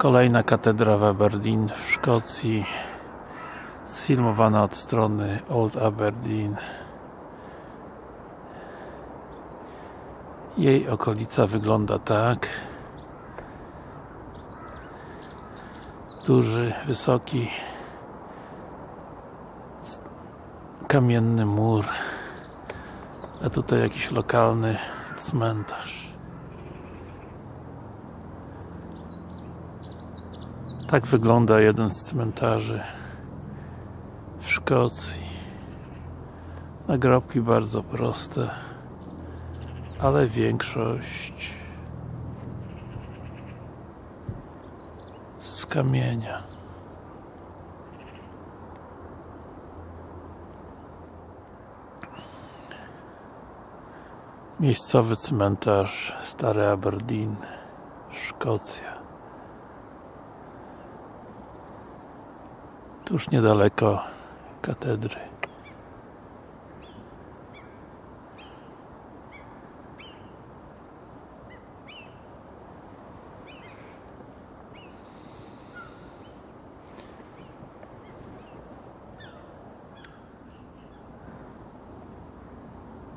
Kolejna katedra w Aberdeen w Szkocji sfilmowana od strony Old Aberdeen. Jej okolica wygląda tak. Duży, wysoki kamienny mur a tutaj jakiś lokalny cmentarz tak wygląda jeden z cmentarzy w Szkocji. Nagrobki bardzo proste ale większość z kamienia. Miejscowy cmentarz Stary Aberdeen Szkocja tuż niedaleko katedry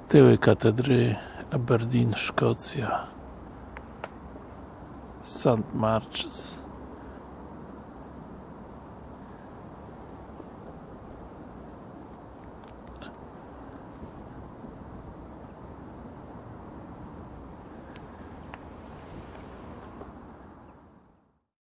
tyły katedry Aberdeen, Szkocja St. Marches